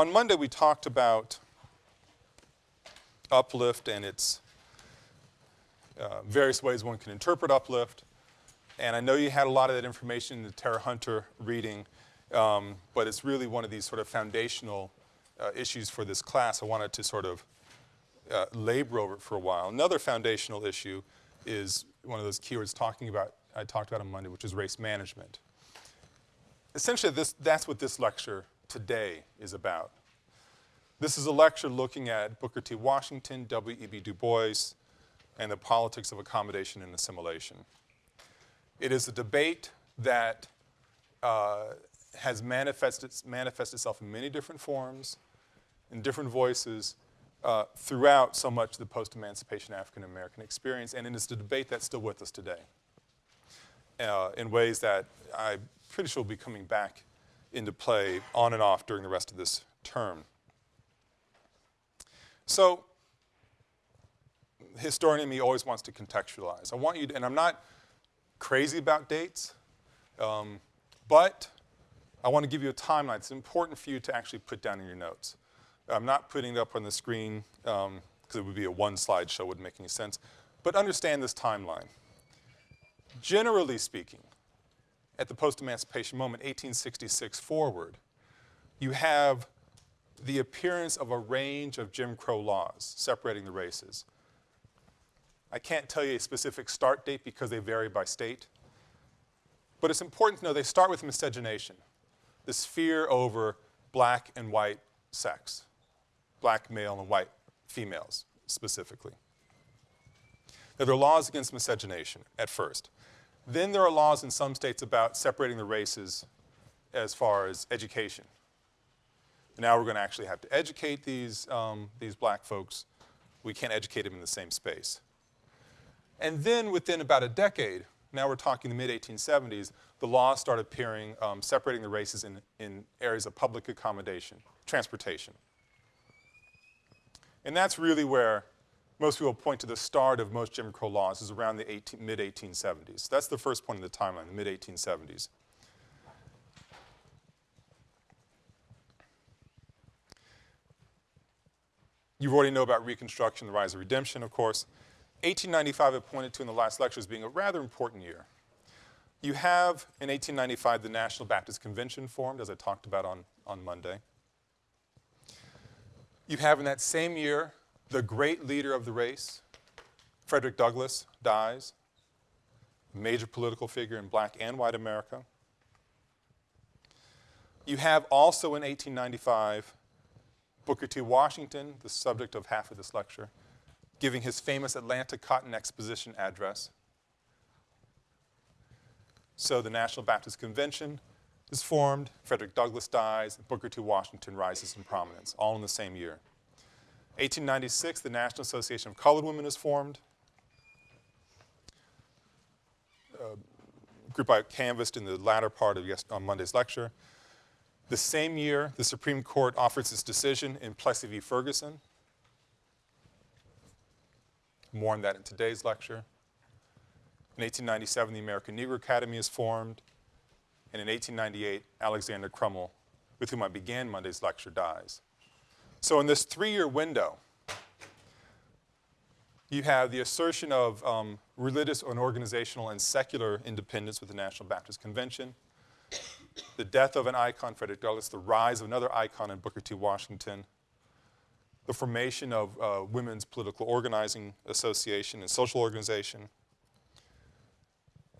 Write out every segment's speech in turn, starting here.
on Monday we talked about uplift and its uh, various ways one can interpret uplift. And I know you had a lot of that information in the Tara Hunter reading, um, but it's really one of these sort of foundational uh, issues for this class. I wanted to sort of uh, labor over it for a while. Another foundational issue is one of those keywords talking about, I talked about on Monday, which is race management. Essentially, this, that's what this lecture today is about. This is a lecture looking at Booker T. Washington, W.E.B. Du Bois, and the politics of accommodation and assimilation. It is a debate that uh, has manifested, itself in many different forms, in different voices, uh, throughout so much of the post-emancipation African-American experience, and it is a debate that's still with us today uh, in ways that I'm pretty sure will be coming back into play on and off during the rest of this term. So, historian in me always wants to contextualize. I want you to, and I'm not crazy about dates, um, but I want to give you a timeline. It's important for you to actually put down in your notes. I'm not putting it up on the screen because um, it would be a one slide show, wouldn't make any sense. But understand this timeline. Generally speaking, at the post-emancipation moment, 1866 forward, you have the appearance of a range of Jim Crow laws separating the races. I can't tell you a specific start date because they vary by state. But it's important to know they start with miscegenation, this fear over black and white sex, black male and white females specifically. Now, there are laws against miscegenation at first. Then there are laws in some states about separating the races as far as education. Now we're going to actually have to educate these, um, these black folks. We can't educate them in the same space. And then within about a decade, now we're talking the mid-1870s, the laws start appearing um, separating the races in, in areas of public accommodation, transportation. And that's really where most people point to the start of most Jim Crow laws is around the mid-1870s. That's the first point in the timeline, the mid-1870s. You already know about Reconstruction, the rise of redemption, of course. 1895 I pointed to in the last lecture as being a rather important year. You have, in 1895, the National Baptist Convention formed, as I talked about on, on Monday. You have in that same year, the great leader of the race, Frederick Douglass, dies, major political figure in black and white America. You have also in 1895, Booker T. Washington, the subject of half of this lecture, giving his famous Atlanta Cotton Exposition address. So the National Baptist Convention is formed, Frederick Douglass dies, Booker T. Washington rises in prominence, all in the same year. 1896, the National Association of Colored Women is formed. Uh, group I canvassed in the latter part of on Monday's lecture. The same year, the Supreme Court offers its decision in Plessy v. Ferguson. More on that in today's lecture. In 1897, the American Negro Academy is formed. And in 1898, Alexander Crummell, with whom I began Monday's lecture, dies. So in this three-year window, you have the assertion of um, religious and organizational and secular independence with the National Baptist Convention, the death of an icon, Frederick Douglass, the rise of another icon in Booker T. Washington, the formation of uh, Women's Political Organizing Association and Social Organization,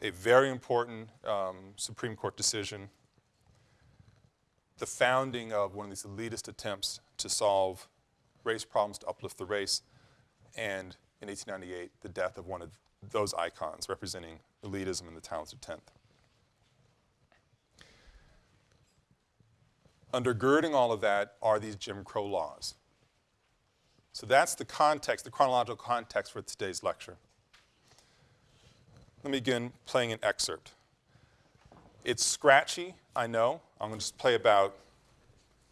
a very important um, Supreme Court decision, the founding of one of these elitist attempts to solve race problems, to uplift the race, and in 1898, the death of one of those icons representing elitism in the talented 10th. Undergirding all of that are these Jim Crow laws. So that's the context, the chronological context for today's lecture. Let me begin playing an excerpt. It's scratchy, I know. I'm going to just play about,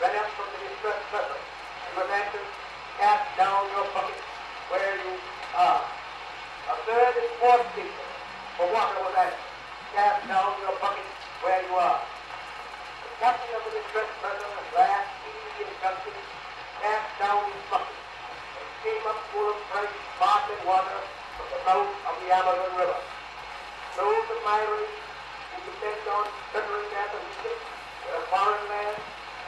ran up from the distressed vessel and answered, cast down your bucket where you are. A third and fourth signal for water was answered, cast down your bucket where you are. The captain of the distressed vessel at last the instructions, cast down his bucket, and came up full of fresh, sparkling water from the mouth of the Amazon River. Those race who depend on their position in a foreign land,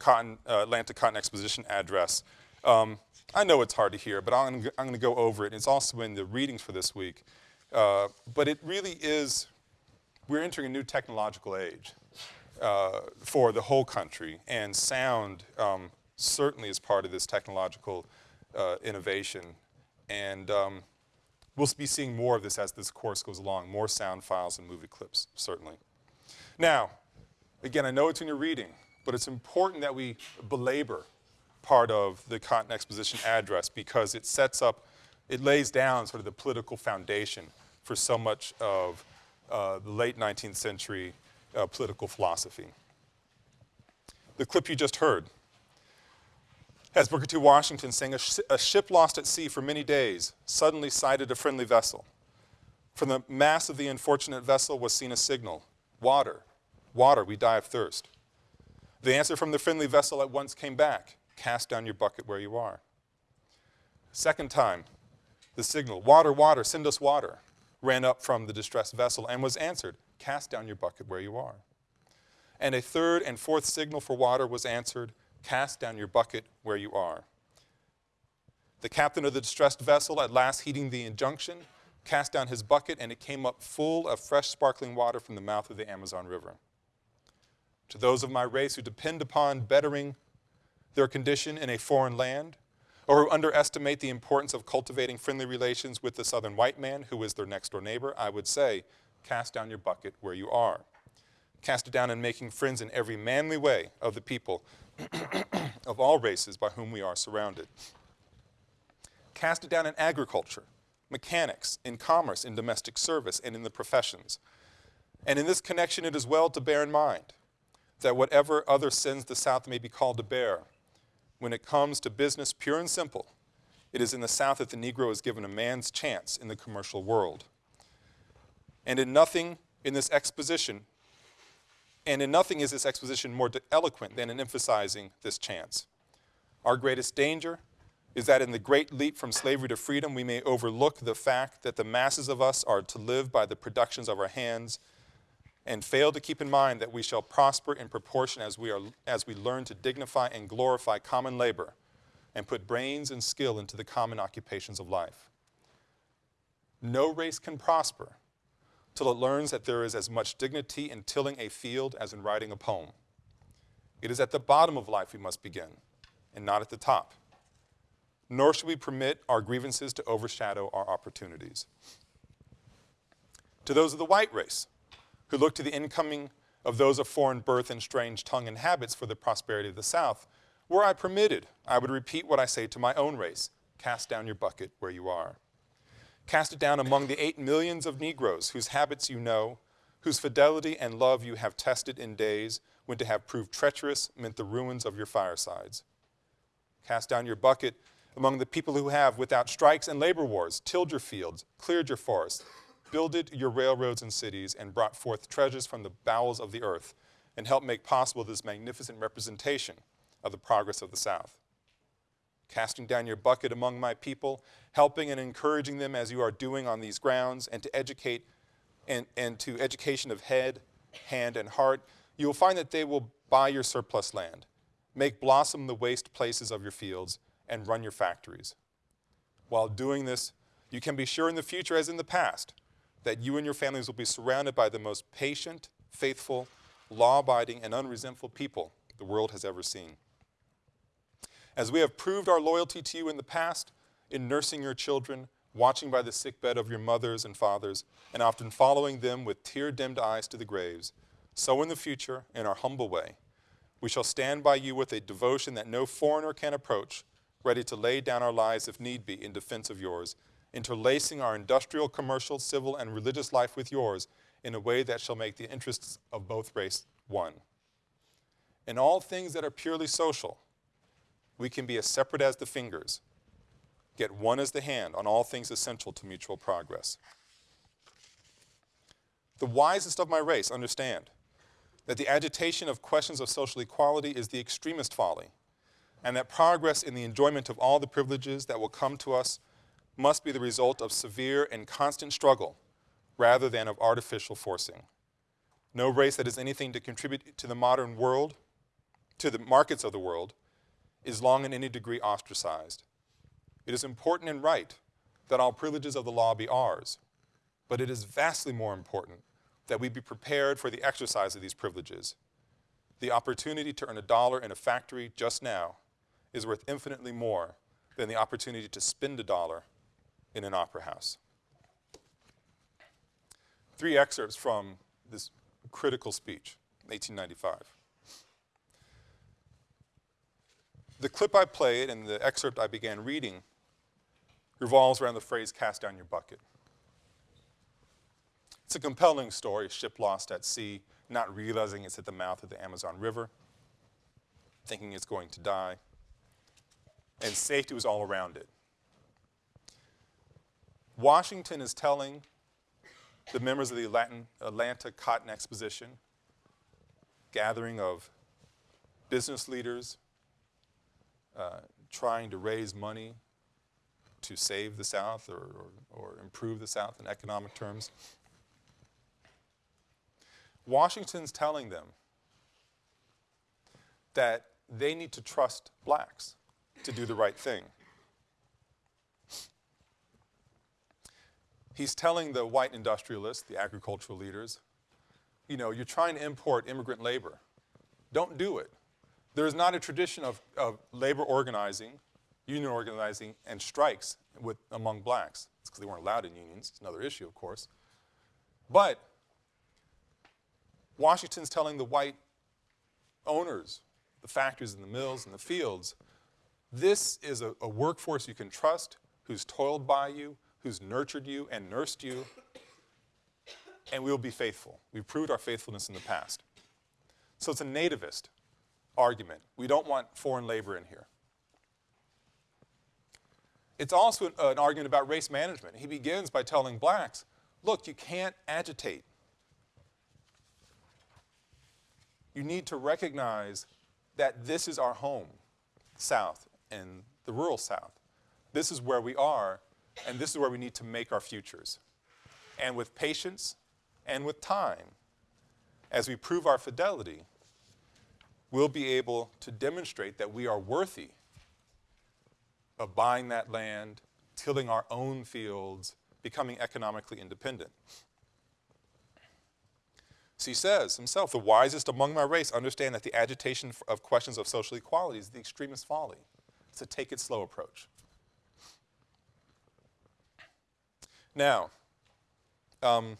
Cotton, uh, Atlanta Cotton Exposition address. Um, I know it's hard to hear, but I'm, I'm going to go over it. It's also in the readings for this week. Uh, but it really is, we're entering a new technological age uh, for the whole country, and sound um, certainly is part of this technological uh, innovation. And um, we'll be seeing more of this as this course goes along, more sound files and movie clips, certainly. Now, again, I know it's in your reading, but it's important that we belabor part of the Cotton Exposition address because it sets up, it lays down sort of the political foundation for so much of uh, the late 19th century uh, political philosophy. The clip you just heard has Booker T. Washington saying, a, sh a ship lost at sea for many days suddenly sighted a friendly vessel. From the mass of the unfortunate vessel was seen a signal, water, water, we die of thirst. The answer from the friendly vessel at once came back, cast down your bucket where you are. Second time, the signal, water, water, send us water, ran up from the distressed vessel and was answered, cast down your bucket where you are. And a third and fourth signal for water was answered, cast down your bucket where you are. The captain of the distressed vessel, at last heeding the injunction, cast down his bucket and it came up full of fresh sparkling water from the mouth of the Amazon River. To those of my race who depend upon bettering their condition in a foreign land, or who underestimate the importance of cultivating friendly relations with the southern white man who is their next door neighbor, I would say, cast down your bucket where you are. Cast it down in making friends in every manly way of the people of all races by whom we are surrounded. Cast it down in agriculture, mechanics, in commerce, in domestic service, and in the professions. And in this connection, it is well to bear in mind that whatever other sins the South may be called to bear, when it comes to business pure and simple, it is in the South that the Negro is given a man's chance in the commercial world. And in nothing in this exposition and in nothing is this exposition more eloquent than in emphasizing this chance. Our greatest danger is that in the great leap from slavery to freedom, we may overlook the fact that the masses of us are to live by the productions of our hands and fail to keep in mind that we shall prosper in proportion as we, are, as we learn to dignify and glorify common labor and put brains and skill into the common occupations of life. No race can prosper till it learns that there is as much dignity in tilling a field as in writing a poem. It is at the bottom of life we must begin, and not at the top. Nor should we permit our grievances to overshadow our opportunities. To those of the white race, who look to the incoming of those of foreign birth and strange tongue and habits for the prosperity of the South, were I permitted, I would repeat what I say to my own race, cast down your bucket where you are. Cast it down among the eight millions of Negroes whose habits you know, whose fidelity and love you have tested in days when to have proved treacherous meant the ruins of your firesides. Cast down your bucket among the people who have, without strikes and labor wars, tilled your fields, cleared your forests, builded your railroads and cities, and brought forth treasures from the bowels of the earth, and helped make possible this magnificent representation of the progress of the South casting down your bucket among my people, helping and encouraging them as you are doing on these grounds, and to educate and, and to education of head, hand, and heart, you will find that they will buy your surplus land, make blossom the waste places of your fields, and run your factories. While doing this, you can be sure in the future, as in the past, that you and your families will be surrounded by the most patient, faithful, law abiding, and unresentful people the world has ever seen. As we have proved our loyalty to you in the past, in nursing your children, watching by the sickbed of your mothers and fathers, and often following them with tear dimmed eyes to the graves, so in the future, in our humble way, we shall stand by you with a devotion that no foreigner can approach, ready to lay down our lives if need be in defense of yours, interlacing our industrial, commercial, civil, and religious life with yours in a way that shall make the interests of both races one. In all things that are purely social, we can be as separate as the fingers, yet one as the hand on all things essential to mutual progress. The wisest of my race understand that the agitation of questions of social equality is the extremist folly, and that progress in the enjoyment of all the privileges that will come to us must be the result of severe and constant struggle rather than of artificial forcing. No race that has anything to contribute to the modern world, to the markets of the world, is long in any degree ostracized. It is important and right that all privileges of the law be ours, but it is vastly more important that we be prepared for the exercise of these privileges. The opportunity to earn a dollar in a factory just now is worth infinitely more than the opportunity to spend a dollar in an opera house. Three excerpts from this critical speech, 1895. The clip I played and the excerpt I began reading revolves around the phrase cast down your bucket. It's a compelling story, ship lost at sea, not realizing it's at the mouth of the Amazon River, thinking it's going to die, and safety was all around it. Washington is telling the members of the Latin, Atlanta Cotton Exposition, gathering of business leaders uh, trying to raise money to save the South or, or, or improve the South in economic terms. Washington's telling them that they need to trust blacks to do the right thing. He's telling the white industrialists, the agricultural leaders, you know, you're trying to import immigrant labor. Don't do it. There is not a tradition of, of labor organizing, union organizing, and strikes with, among blacks. It's because they weren't allowed in unions. It's another issue, of course. But Washington's telling the white owners, the factories and the mills and the fields, this is a, a workforce you can trust, who's toiled by you, who's nurtured you and nursed you, and we will be faithful. We've proved our faithfulness in the past. So it's a nativist argument. We don't want foreign labor in here. It's also an, an argument about race management. He begins by telling blacks, look, you can't agitate. You need to recognize that this is our home, South and the rural South. This is where we are, and this is where we need to make our futures. And with patience and with time, as we prove our fidelity, we'll be able to demonstrate that we are worthy of buying that land, tilling our own fields, becoming economically independent. So he says himself, the wisest among my race understand that the agitation of questions of social equality is the extremist folly. It's a take it slow approach. Now, um,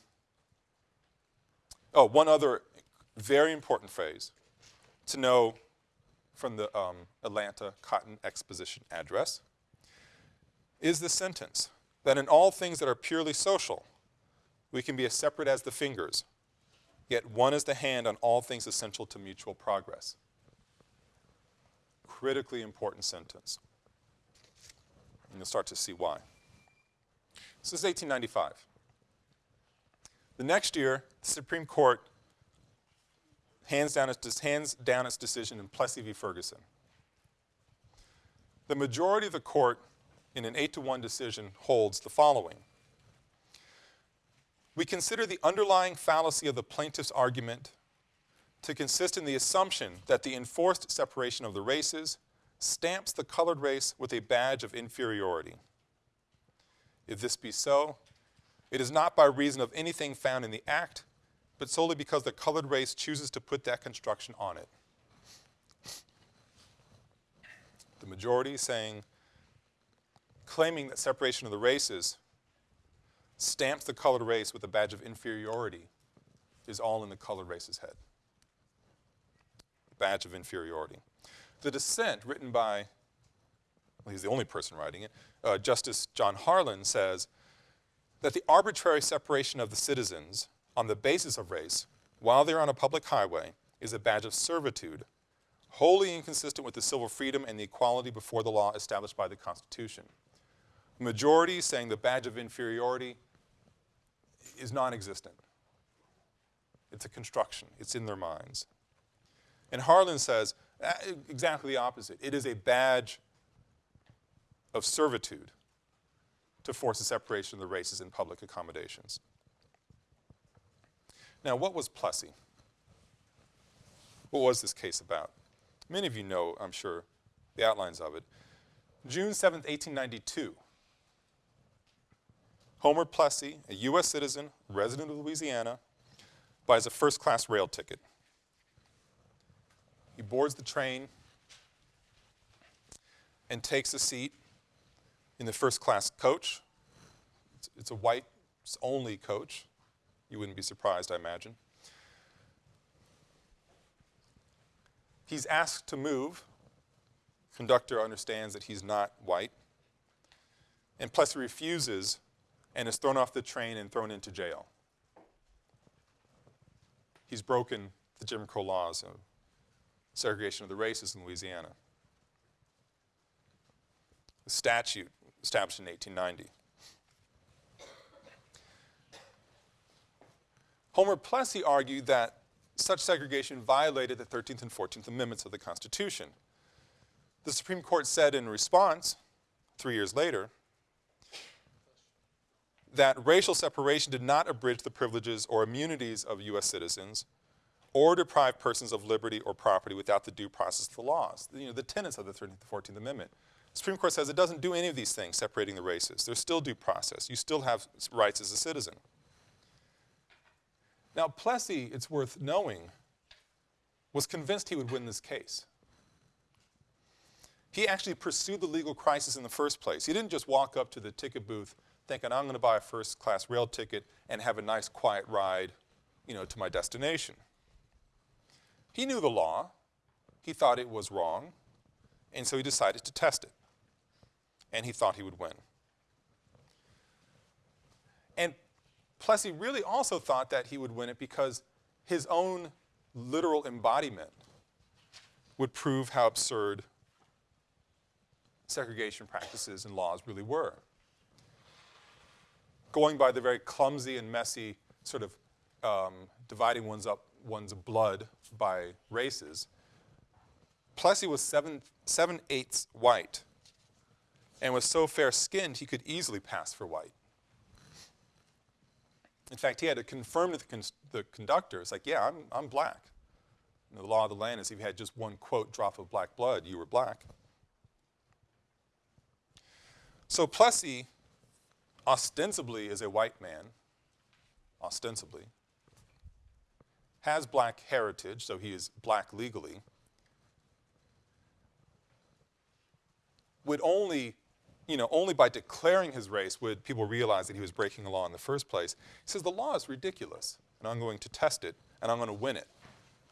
oh, one other very important phrase to know from the um, Atlanta Cotton Exposition address is the sentence that in all things that are purely social, we can be as separate as the fingers, yet one is the hand on all things essential to mutual progress. Critically important sentence. And you'll start to see why. This is 1895. The next year, the Supreme Court hands down its, hands down its decision in Plessy v. Ferguson. The majority of the court, in an 8 to 1 decision, holds the following. We consider the underlying fallacy of the plaintiff's argument to consist in the assumption that the enforced separation of the races stamps the colored race with a badge of inferiority. If this be so, it is not by reason of anything found in the act, but solely because the colored race chooses to put that construction on it. The majority saying, claiming that separation of the races stamps the colored race with a badge of inferiority is all in the colored race's head. Badge of inferiority. The dissent, written by, well, he's the only person writing it, uh, Justice John Harlan says that the arbitrary separation of the citizens on the basis of race while they're on a public highway is a badge of servitude, wholly inconsistent with the civil freedom and the equality before the law established by the Constitution. Majority saying the badge of inferiority is non-existent. It's a construction. It's in their minds. And Harlan says uh, exactly the opposite. It is a badge of servitude to force a separation of the races in public accommodations. Now, what was Plessy? What was this case about? Many of you know, I'm sure, the outlines of it. June 7, 1892, Homer Plessy, a U.S. citizen, resident of Louisiana, buys a first-class rail ticket. He boards the train and takes a seat in the first-class coach. It's, it's a white-only coach. You wouldn't be surprised, I imagine. He's asked to move. Conductor understands that he's not white. And Plessy refuses and is thrown off the train and thrown into jail. He's broken the Jim Crow laws of segregation of the races in Louisiana. The statute established in 1890. Homer Plessy argued that such segregation violated the 13th and 14th Amendments of the Constitution. The Supreme Court said in response, three years later, that racial separation did not abridge the privileges or immunities of U.S. citizens or deprive persons of liberty or property without the due process of the laws, you know, the tenets of the 13th and 14th Amendment. Supreme Court says it doesn't do any of these things, separating the races. There's still due process. You still have rights as a citizen. Now, Plessy, it's worth knowing, was convinced he would win this case. He actually pursued the legal crisis in the first place. He didn't just walk up to the ticket booth thinking, I'm going to buy a first class rail ticket and have a nice quiet ride, you know, to my destination. He knew the law. He thought it was wrong. And so he decided to test it. And he thought he would win. And Plessy really also thought that he would win it because his own literal embodiment would prove how absurd segregation practices and laws really were going by the very clumsy and messy sort of um, dividing one's up one's blood by races, Plessy was seven, seven eighths white and was so fair-skinned he could easily pass for white. In fact, he had to confirm to the, con the conductor, it's like, yeah, I'm, I'm black. And the law of the land is if you had just one, quote, drop of black blood, you were black. So Plessy ostensibly is a white man, ostensibly, has black heritage, so he is black legally, would only, you know, only by declaring his race would people realize that he was breaking the law in the first place. He says, the law is ridiculous, and I'm going to test it, and I'm going to win it.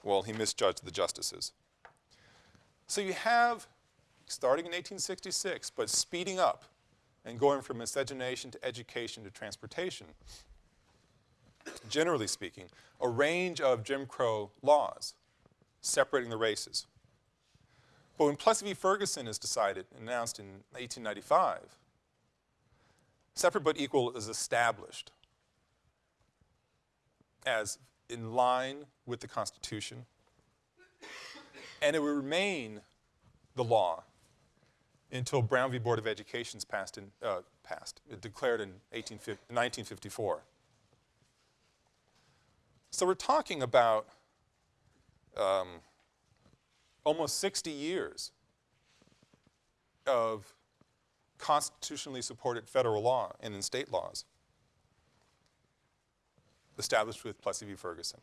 Well, he misjudged the justices. So you have, starting in 1866, but speeding up, and going from miscegenation to education to transportation, generally speaking, a range of Jim Crow laws separating the races. But when Plessy v. Ferguson is decided, and announced in 1895, separate but equal is established as in line with the Constitution, and it will remain the law until Brown v. Board of Education passed, in, uh, passed, declared in 1954. So we're talking about um, almost 60 years of constitutionally supported federal law and in state laws established with Plessy v. Ferguson.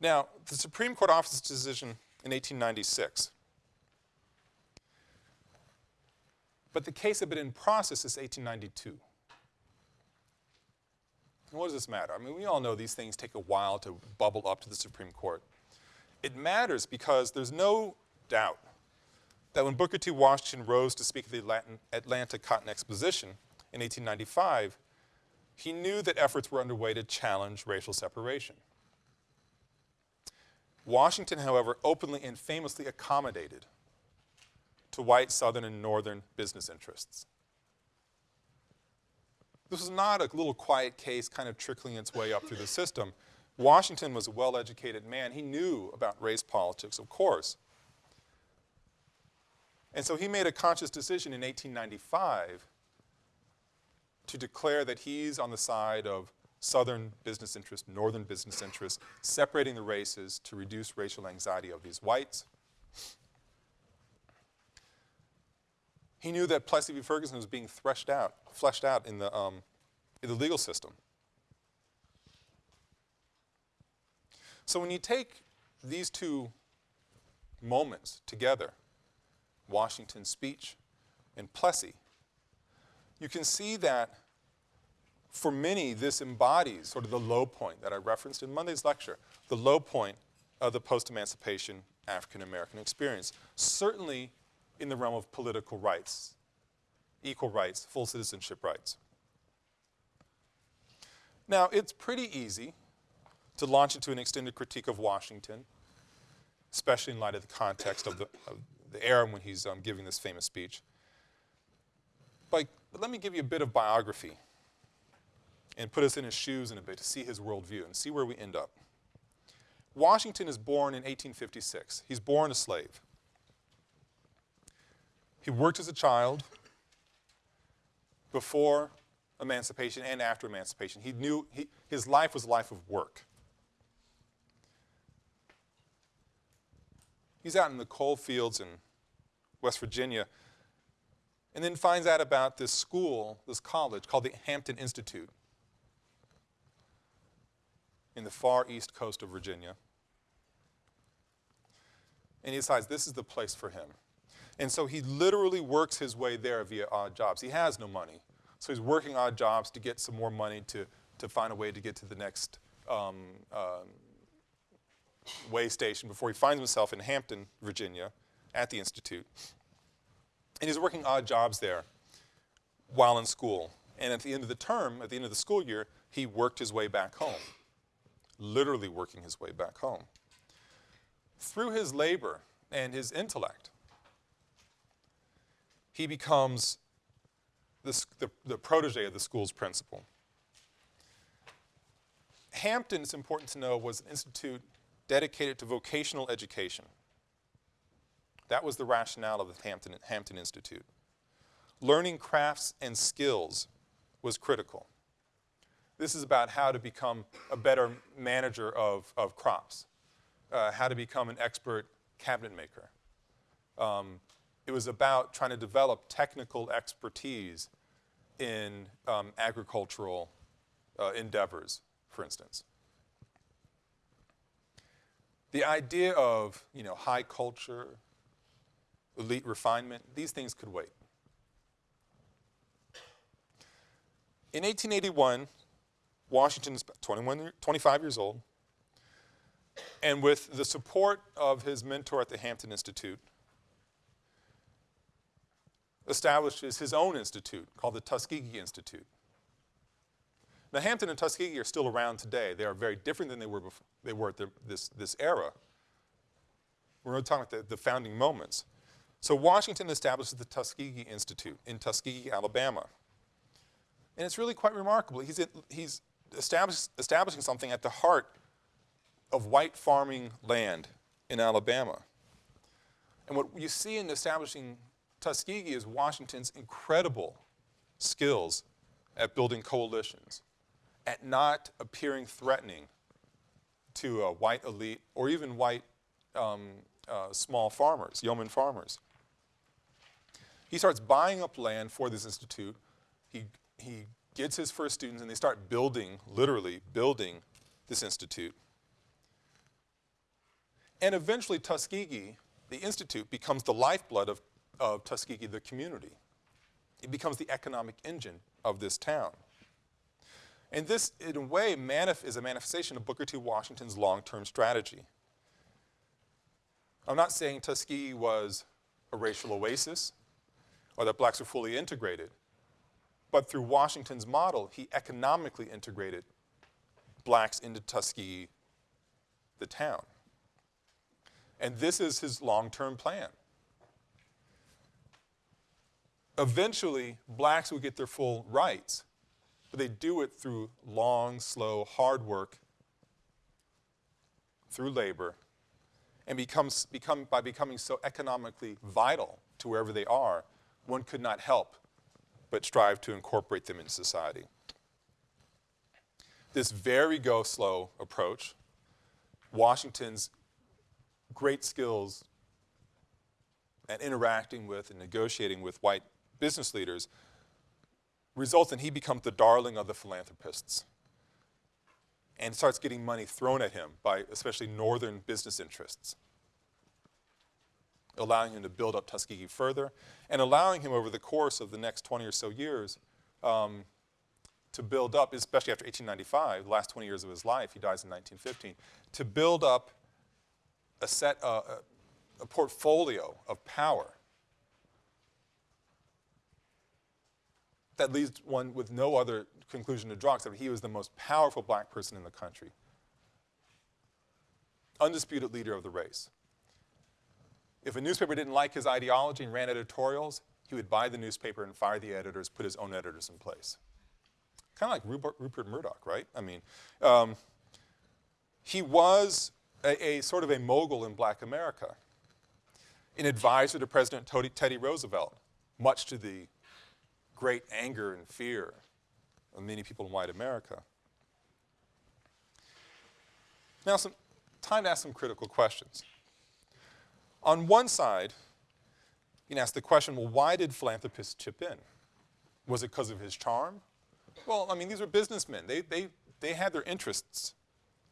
Now, the Supreme Court office decision in 1896. But the case had been in process since 1892. And what does this matter? I mean, we all know these things take a while to bubble up to the Supreme Court. It matters because there's no doubt that when Booker T. Washington rose to speak at the Atlanta Cotton Exposition in 1895, he knew that efforts were underway to challenge racial separation. Washington, however, openly and famously accommodated to white Southern and Northern business interests. This was not a little quiet case kind of trickling its way up through the system. Washington was a well-educated man. He knew about race politics, of course. And so he made a conscious decision in 1895 to declare that he's on the side of Southern business interests, Northern business interests, separating the races to reduce racial anxiety of these whites. He knew that Plessy v. Ferguson was being threshed out, fleshed out in the, um, in the legal system. So when you take these two moments together, Washington's speech and Plessy, you can see that for many, this embodies sort of the low point that I referenced in Monday's lecture, the low point of the post-emancipation African-American experience, certainly in the realm of political rights, equal rights, full citizenship rights. Now, it's pretty easy to launch into an extended critique of Washington, especially in light of the context of the, of the era when he's um, giving this famous speech. But, but let me give you a bit of biography and put us in his shoes in a bit to see his worldview and see where we end up. Washington is born in 1856. He's born a slave. He worked as a child before emancipation and after emancipation. He knew he, his life was a life of work. He's out in the coal fields in West Virginia and then finds out about this school, this college called the Hampton Institute in the far east coast of Virginia. And he decides this is the place for him. And so he literally works his way there via odd jobs. He has no money. So he's working odd jobs to get some more money to, to find a way to get to the next um, uh, way station before he finds himself in Hampton, Virginia, at the Institute. And he's working odd jobs there while in school. And at the end of the term, at the end of the school year, he worked his way back home literally working his way back home. Through his labor and his intellect, he becomes the, the, the protege of the school's principal. Hampton, it's important to know, was an institute dedicated to vocational education. That was the rationale of the Hampton, Hampton Institute. Learning crafts and skills was critical. This is about how to become a better manager of, of crops, uh, how to become an expert cabinet maker. Um, it was about trying to develop technical expertise in um, agricultural uh, endeavors, for instance. The idea of you know, high culture, elite refinement, these things could wait. In 1881, Washington is 21, 25 years old. And with the support of his mentor at the Hampton Institute, establishes his own institute called the Tuskegee Institute. Now, Hampton and Tuskegee are still around today. They are very different than they were, before, they were at the, this, this era. We're talking about the, the founding moments. So Washington establishes the Tuskegee Institute in Tuskegee, Alabama. And it's really quite remarkable. He's, he's establish, establishing something at the heart of white farming land in Alabama. And what you see in establishing Tuskegee is Washington's incredible skills at building coalitions, at not appearing threatening to a white elite or even white um, uh, small farmers, yeoman farmers. He starts buying up land for this institute. He, he gets his first students, and they start building, literally building, this institute. And eventually, Tuskegee, the institute, becomes the lifeblood of, of Tuskegee, the community. It becomes the economic engine of this town. And this, in a way, is a manifestation of Booker T. Washington's long-term strategy. I'm not saying Tuskegee was a racial oasis or that blacks were fully integrated, but through Washington's model, he economically integrated blacks into Tuskegee, the town. And this is his long-term plan. Eventually, blacks will get their full rights, but they do it through long, slow, hard work, through labor, and becomes, become, by becoming so economically vital to wherever they are, one could not help but strive to incorporate them in society. This very go slow approach, Washington's great skills at interacting with and negotiating with white business leaders results in he becomes the darling of the philanthropists and starts getting money thrown at him by especially northern business interests, allowing him to build up Tuskegee further and allowing him over the course of the next 20 or so years um, to build up, especially after 1895, the last 20 years of his life, he dies in 1915, to build up a set, uh, a, a portfolio of power that leads one with no other conclusion to draw except he was the most powerful black person in the country. Undisputed leader of the race. If a newspaper didn't like his ideology and ran editorials, he would buy the newspaper and fire the editors, put his own editors in place. Kind of like Rupert, Rupert, Murdoch, right? I mean, um, he was a, a, sort of a mogul in black America, an advisor to President Teddy Roosevelt, much to the great anger and fear of many people in white America. Now, some time to ask some critical questions. On one side, you can ask the question, well, why did philanthropists chip in? Was it because of his charm? Well, I mean, these were businessmen. They, they, they had their interests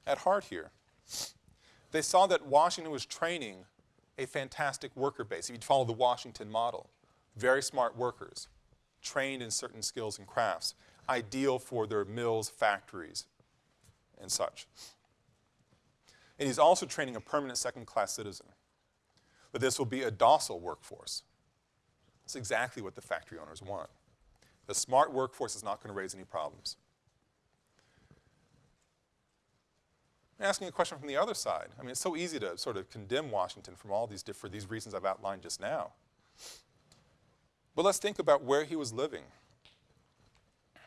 at heart here. They saw that Washington was training a fantastic worker base. If you follow the Washington model, very smart workers, trained in certain skills and crafts, ideal for their mills, factories, and such. And he's also training a permanent second-class citizen. But this will be a docile workforce. That's exactly what the factory owners want. The smart workforce is not going to raise any problems. Asking a question from the other side. I mean, it's so easy to sort of condemn Washington from all these different, these reasons I've outlined just now. But let's think about where he was living,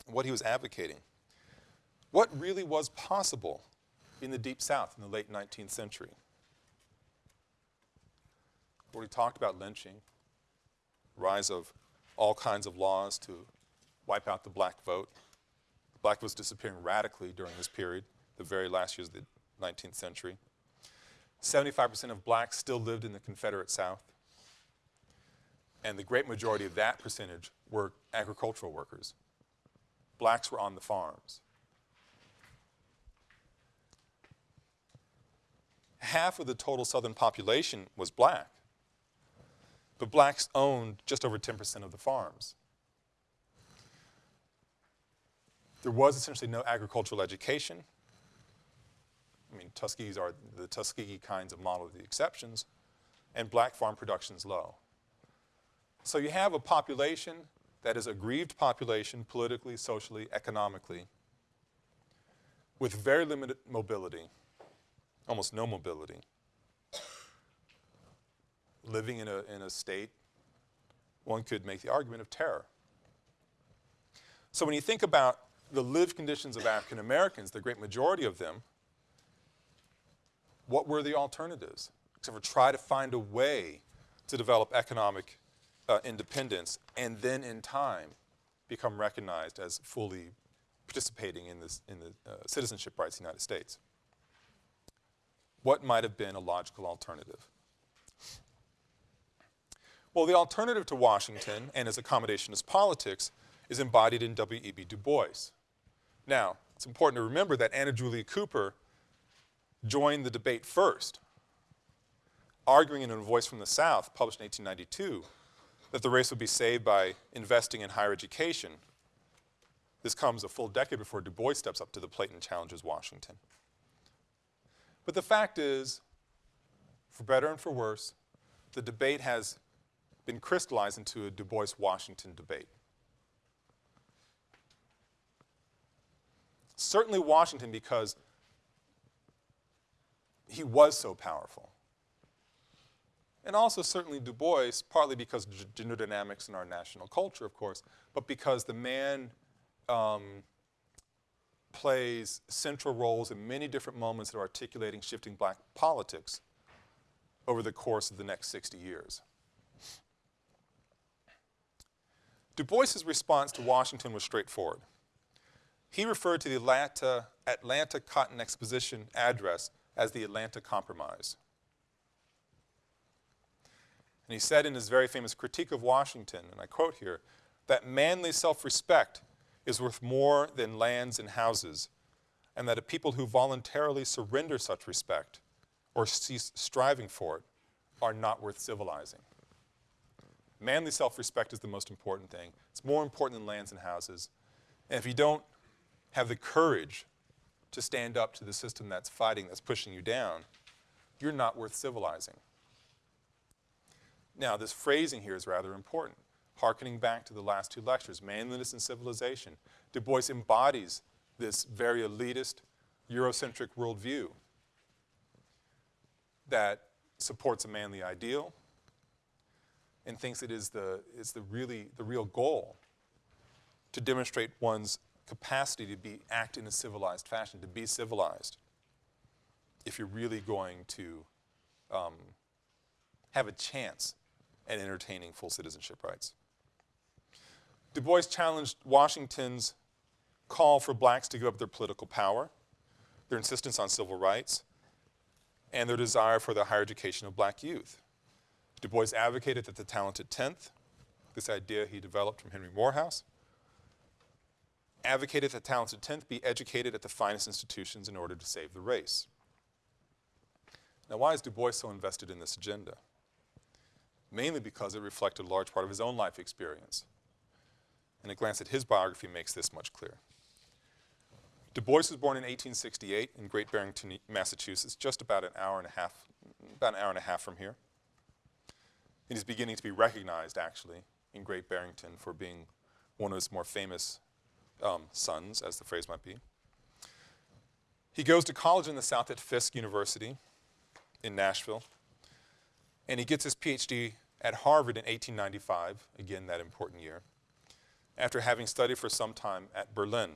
what he was advocating. What really was possible in the Deep South in the late 19th century? We already talked about lynching, rise of all kinds of laws to wipe out the black vote. The Black was disappearing radically during this period, the very last years of the 19th century. 75% of blacks still lived in the Confederate South and the great majority of that percentage were agricultural workers. Blacks were on the farms. Half of the total southern population was black, but blacks owned just over 10% of the farms. There was essentially no agricultural education. I mean, Tuskegees are the Tuskegee kinds of model of the exceptions, and black farm production is low. So you have a population that is a grieved population politically, socially, economically, with very limited mobility, almost no mobility, living in a, in a state, one could make the argument of terror. So when you think about the lived conditions of African Americans, the great majority of them, what were the alternatives? Except for try to find a way to develop economic uh, independence and then in time become recognized as fully participating in, this, in the uh, citizenship rights of the United States. What might have been a logical alternative? Well, the alternative to Washington and his accommodationist politics is embodied in W.E.B. Du Bois. Now, it's important to remember that Anna Julia Cooper joined the debate first, arguing in A Voice from the South, published in 1892, that the race would be saved by investing in higher education. This comes a full decade before Du Bois steps up to the plate and challenges Washington. But the fact is, for better and for worse, the debate has been crystallized into a Du Bois-Washington debate. Certainly Washington because he was so powerful. And also certainly Du Bois, partly because of gender dynamics in our national culture, of course, but because the man um, plays central roles in many different moments of articulating shifting black politics over the course of the next 60 years. Du Bois's response to Washington was straightforward. He referred to the Atlanta, Atlanta Cotton Exposition address as the Atlanta Compromise. And he said in his very famous critique of Washington, and I quote here, that manly self-respect is worth more than lands and houses, and that a people who voluntarily surrender such respect or cease striving for it are not worth civilizing. Manly self-respect is the most important thing. It's more important than lands and houses. And if you don't have the courage to stand up to the system that's fighting, that's pushing you down, you're not worth civilizing. Now, this phrasing here is rather important. Harkening back to the last two lectures, manliness and civilization, Du Bois embodies this very elitist, Eurocentric worldview that supports a manly ideal and thinks it is the, is the really, the real goal to demonstrate one's capacity to be, act in a civilized fashion, to be civilized, if you're really going to um, have a chance at entertaining full citizenship rights. Du Bois challenged Washington's call for blacks to give up their political power, their insistence on civil rights, and their desire for the higher education of black youth. Du Bois advocated that the talented 10th, this idea he developed from Henry Morehouse, advocated that the talented 10th be educated at the finest institutions in order to save the race. Now why is Du Bois so invested in this agenda? Mainly because it reflected a large part of his own life experience. And a glance at his biography makes this much clearer. Du Bois was born in 1868 in Great Barrington, Massachusetts, just about an hour and a half, about an hour and a half from here. And he's beginning to be recognized, actually, in Great Barrington for being one of his more famous um, sons, as the phrase might be. He goes to college in the South at Fisk University in Nashville, and he gets his PhD at Harvard in 1895, again that important year, after having studied for some time at Berlin.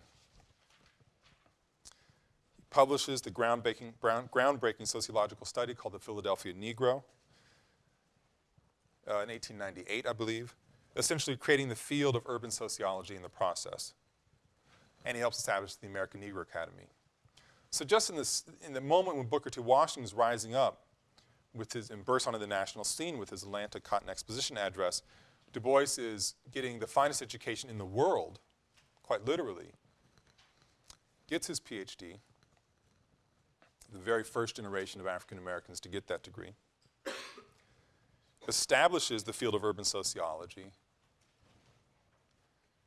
He publishes the groundbreaking, groundbreaking sociological study called the Philadelphia Negro uh, in 1898, I believe, essentially creating the field of urban sociology in the process and he helps establish the American Negro Academy. So just in, this, in the moment when Booker T. Washington is rising up with his, and bursts onto the national scene with his Atlanta Cotton Exposition address, Du Bois is getting the finest education in the world, quite literally, gets his PhD, the very first generation of African Americans to get that degree, establishes the field of urban sociology,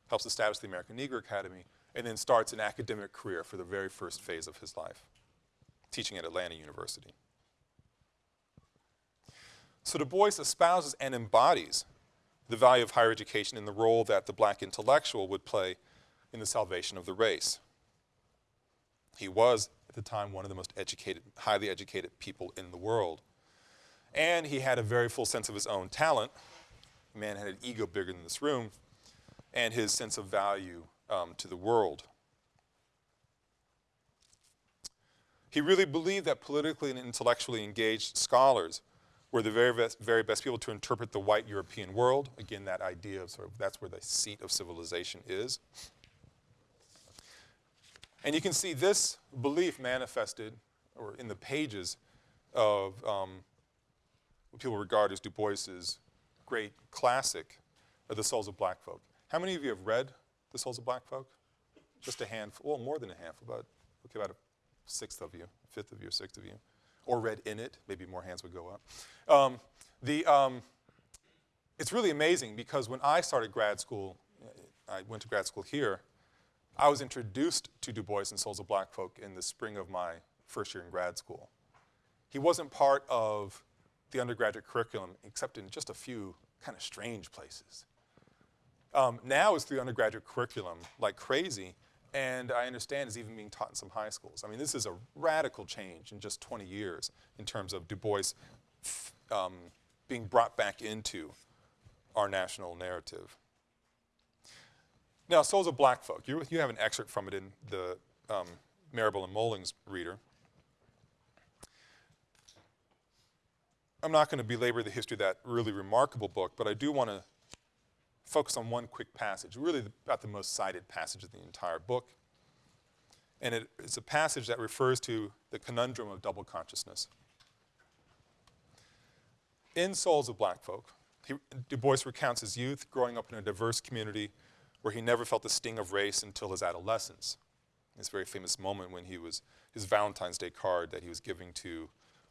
helps establish the American Negro Academy, and then starts an academic career for the very first phase of his life, teaching at Atlanta University. So Du Bois espouses and embodies the value of higher education and the role that the black intellectual would play in the salvation of the race. He was, at the time, one of the most educated, highly educated people in the world. And he had a very full sense of his own talent. The man had an ego bigger than this room, and his sense of value um, to the world. He really believed that politically and intellectually engaged scholars were the very best, very best people to interpret the white European world. Again, that idea of sort of that's where the seat of civilization is. And you can see this belief manifested or in the pages of um, what people regard as Du Bois's great classic of The Souls of Black Folk. How many of you have read The Souls of Black Folk? Just a handful, well, more than a handful, about, okay, about a sixth of you, fifth of you, sixth of you. Or read in it, maybe more hands would go up. Um, the, um, it's really amazing because when I started grad school, I went to grad school here, I was introduced to Du Bois and Souls of Black Folk in the spring of my first year in grad school. He wasn't part of the undergraduate curriculum except in just a few kind of strange places. Um, now it's through undergraduate curriculum like crazy, and I understand is even being taught in some high schools. I mean, this is a radical change in just 20 years in terms of Du Bois um, being brought back into our national narrative. Now, Souls of Black Folk, you, you have an excerpt from it in the um, Marable and Mullings reader. I'm not going to belabor the history of that really remarkable book, but I do want to focus on one quick passage, really about the most cited passage of the entire book. And it, it's a passage that refers to the conundrum of double consciousness. In Souls of Black Folk, he, Du Bois recounts his youth growing up in a diverse community where he never felt the sting of race until his adolescence. This very famous moment when he was, his Valentine's Day card that he was giving to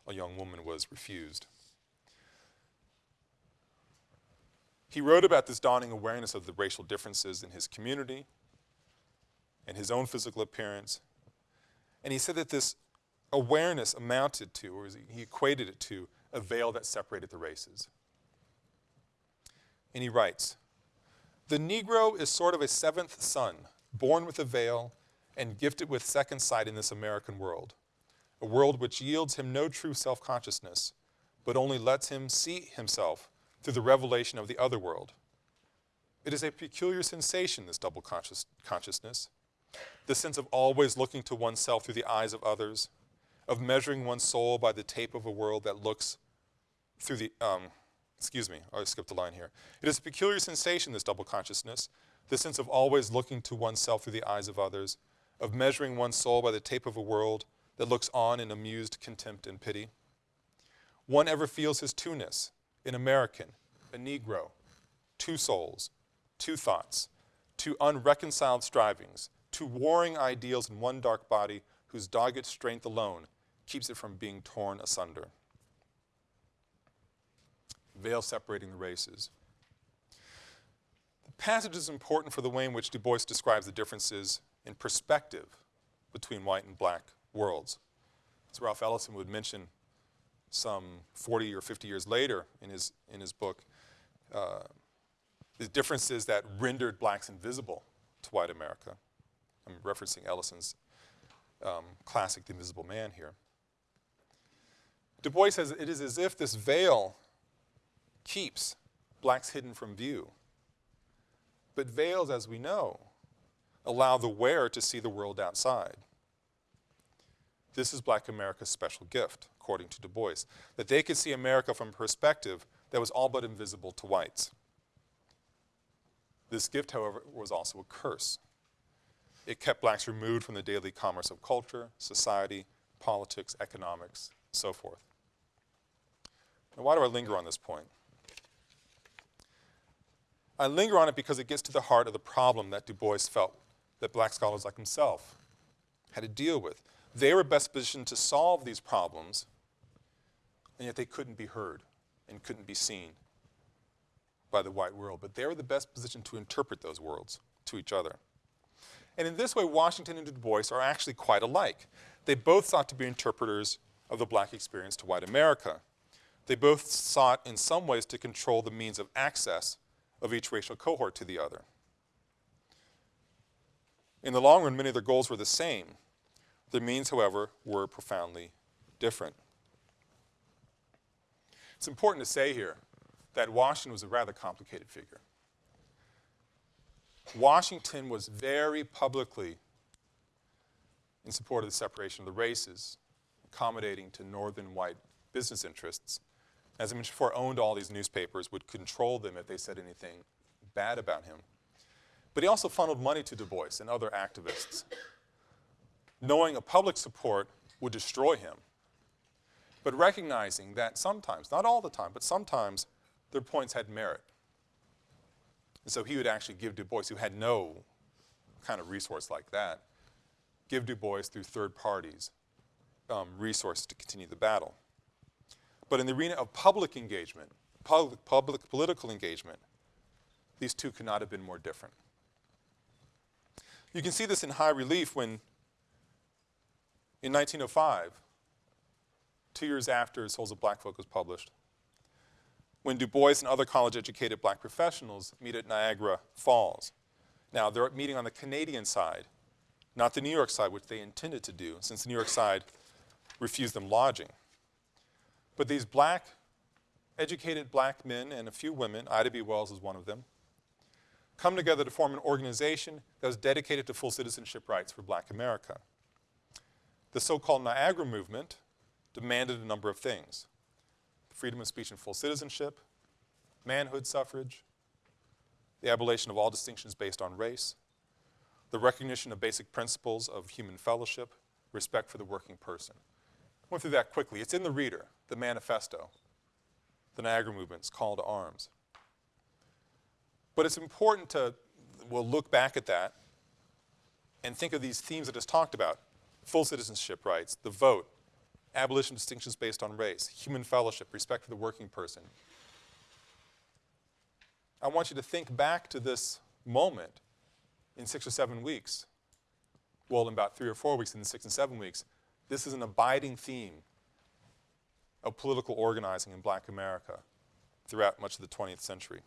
a young woman was refused. He wrote about this dawning awareness of the racial differences in his community and his own physical appearance. And he said that this awareness amounted to, or he equated it to, a veil that separated the races. And he writes The Negro is sort of a seventh son, born with a veil and gifted with second sight in this American world, a world which yields him no true self consciousness, but only lets him see himself through the revelation of the other world. It is a peculiar sensation, this double conscious, consciousness, the sense of always looking to oneself through the eyes of others, of measuring one's soul by the tape of a world that looks through the, um, excuse me, I skipped a line here. It is a peculiar sensation, this double consciousness, the sense of always looking to oneself through the eyes of others, of measuring one's soul by the tape of a world that looks on in amused contempt and pity. One ever feels his two-ness, an American, a Negro, two souls, two thoughts, two unreconciled strivings, two warring ideals in one dark body whose dogged strength alone keeps it from being torn asunder. Veil separating the races. The passage is important for the way in which Du Bois describes the differences in perspective between white and black worlds. As Ralph Ellison would mention some 40 or 50 years later in his, in his book, uh, the differences that rendered blacks invisible to white America. I'm referencing Ellison's um, classic The Invisible Man here. Du Bois says it is as if this veil keeps blacks hidden from view. But veils, as we know, allow the wearer to see the world outside. This is black America's special gift, according to Du Bois, that they could see America from a perspective that was all but invisible to whites. This gift, however, was also a curse. It kept blacks removed from the daily commerce of culture, society, politics, economics, so forth. Now, why do I linger on this point? I linger on it because it gets to the heart of the problem that Du Bois felt that black scholars like himself had to deal with. They were best positioned to solve these problems, and yet they couldn't be heard and couldn't be seen by the white world. But they were the best positioned to interpret those worlds to each other. And in this way, Washington and Du Bois are actually quite alike. They both sought to be interpreters of the black experience to white America. They both sought, in some ways, to control the means of access of each racial cohort to the other. In the long run, many of their goals were the same. Their means, however, were profoundly different. It's important to say here that Washington was a rather complicated figure. Washington was very publicly in support of the separation of the races, accommodating to northern white business interests. As I mentioned before, owned all these newspapers, would control them if they said anything bad about him. But he also funneled money to Du Bois and other activists, knowing a public support would destroy him, but recognizing that sometimes, not all the time, but sometimes, their points had merit. And so he would actually give Du Bois, who had no kind of resource like that, give Du Bois through third parties um, resources to continue the battle. But in the arena of public engagement, public, public political engagement, these two could not have been more different. You can see this in high relief when, in 1905, two years after Souls of Black Folk was published, when Du Bois and other college-educated black professionals meet at Niagara Falls. Now, they're meeting on the Canadian side, not the New York side, which they intended to do, since the New York side refused them lodging. But these black, educated black men and a few women, Ida B. Wells is one of them, come together to form an organization that was dedicated to full citizenship rights for black America. The so-called Niagara movement demanded a number of things. Freedom of speech and full citizenship, manhood suffrage, the abolition of all distinctions based on race, the recognition of basic principles of human fellowship, respect for the working person. Went through that quickly. It's in the reader, the manifesto, the Niagara movement's call to arms. But it's important to, we'll look back at that and think of these themes that just talked about. Full citizenship rights, the vote, abolition of distinctions based on race, human fellowship, respect for the working person. I want you to think back to this moment in six or seven weeks. Well, in about three or four weeks, in six and seven weeks, this is an abiding theme of political organizing in black America throughout much of the 20th century.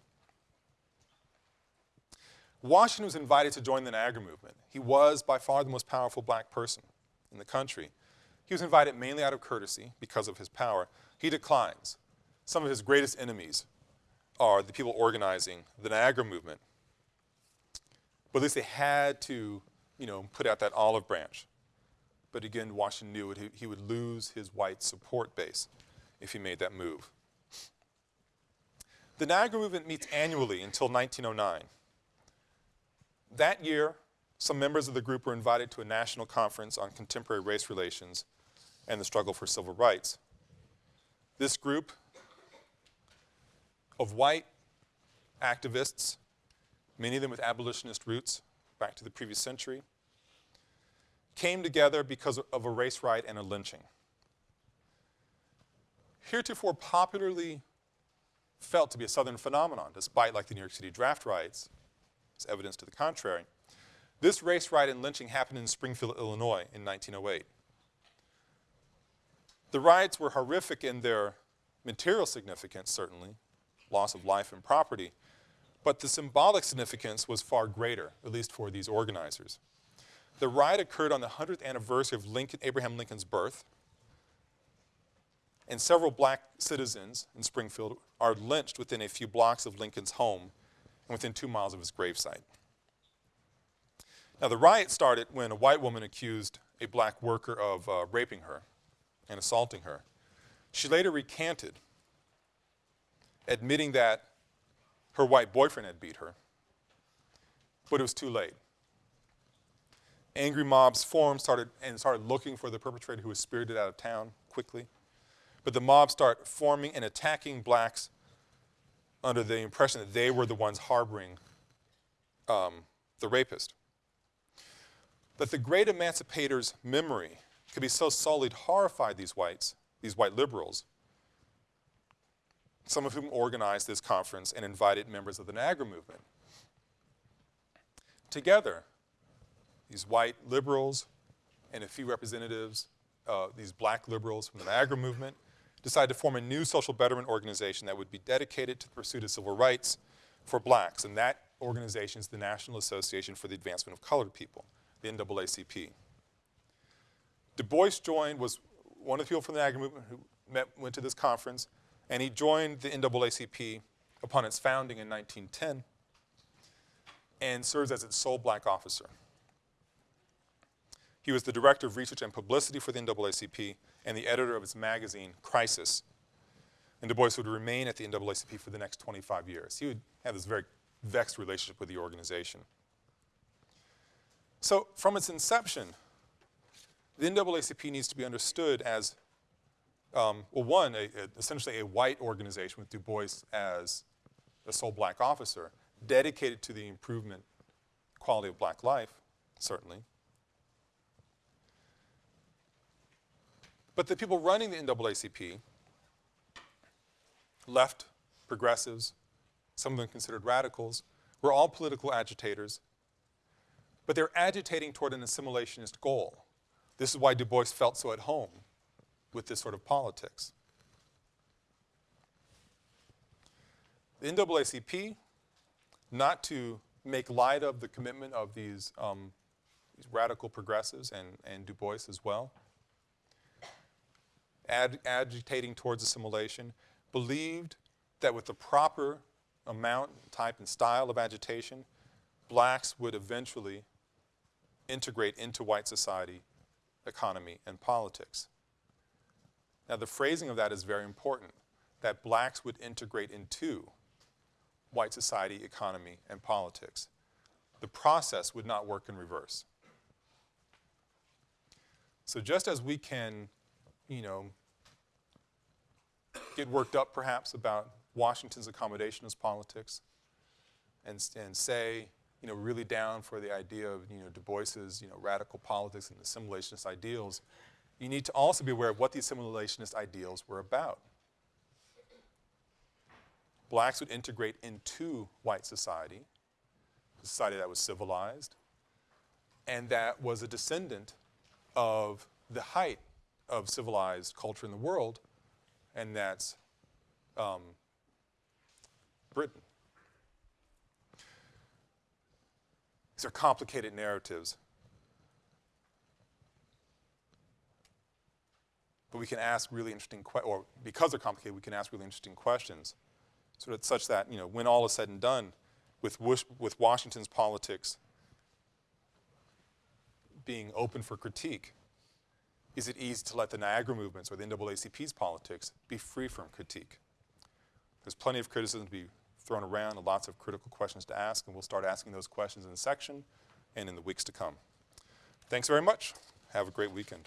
Washington was invited to join the Niagara movement. He was by far the most powerful black person in the country. He was invited mainly out of courtesy because of his power. He declines. Some of his greatest enemies are the people organizing the Niagara movement. But at least they had to, you know, put out that olive branch. But again, Washington knew it, he would lose his white support base if he made that move. The Niagara movement meets annually until 1909. That year, some members of the group were invited to a national conference on contemporary race relations and the struggle for civil rights. This group of white activists, many of them with abolitionist roots back to the previous century, came together because of a race riot and a lynching. Heretofore popularly felt to be a Southern phenomenon, despite like the New York City draft riots, is evidence to the contrary. This race riot and lynching happened in Springfield, Illinois in 1908. The riots were horrific in their material significance, certainly, loss of life and property, but the symbolic significance was far greater, at least for these organizers. The riot occurred on the 100th anniversary of Lincoln, Abraham Lincoln's birth, and several black citizens in Springfield are lynched within a few blocks of Lincoln's home and within two miles of his gravesite. Now, the riot started when a white woman accused a black worker of uh, raping her and assaulting her. She later recanted, admitting that her white boyfriend had beat her, but it was too late. Angry mobs formed started, and started looking for the perpetrator who was spirited out of town quickly. But the mob start forming and attacking blacks under the impression that they were the ones harboring um, the rapist. But the great emancipator's memory could be so sullied, horrified these whites, these white liberals, some of whom organized this conference and invited members of the Niagara movement. Together, these white liberals and a few representatives, uh, these black liberals from the Niagara movement, decided to form a new social betterment organization that would be dedicated to the pursuit of civil rights for blacks. And that organization is the National Association for the Advancement of Colored People, the NAACP. Du Bois joined, was one of the people from the Niagara movement who met, went to this conference, and he joined the NAACP upon its founding in 1910 and serves as its sole black officer. He was the director of research and publicity for the NAACP and the editor of its magazine, Crisis. And Du Bois would remain at the NAACP for the next 25 years. He would have this very vexed relationship with the organization. So from its inception, the NAACP needs to be understood as um, well, one, a, a- essentially a white organization with Du Bois as the sole black officer, dedicated to the improvement, quality of black life, certainly. But the people running the NAACP, left, progressives, some of them considered radicals, were all political agitators, but they're agitating toward an assimilationist goal. This is why Du Bois felt so at home with this sort of politics. The NAACP, not to make light of the commitment of these, um, these radical progressives and, and Du Bois as well, ad, agitating towards assimilation, believed that with the proper amount, type, and style of agitation, blacks would eventually integrate into white society, economy, and politics. Now, the phrasing of that is very important, that blacks would integrate into white society, economy, and politics. The process would not work in reverse. So just as we can, you know, get worked up perhaps about Washington's accommodationist politics and, and say, you know, really down for the idea of, you know, Du Bois's, you know, radical politics and assimilationist ideals, you need to also be aware of what the assimilationist ideals were about. Blacks would integrate into white society, a society that was civilized, and that was a descendant of the height of civilized culture in the world, and that's um, Britain. These are complicated narratives. But we can ask really interesting, or because they're complicated, we can ask really interesting questions. Sort of such that, you know, when all is said and done, with, with Washington's politics being open for critique, is it easy to let the Niagara movements or the NAACP's politics be free from critique? There's plenty of criticism to be thrown around and lots of critical questions to ask, and we'll start asking those questions in the section and in the weeks to come. Thanks very much. Have a great weekend.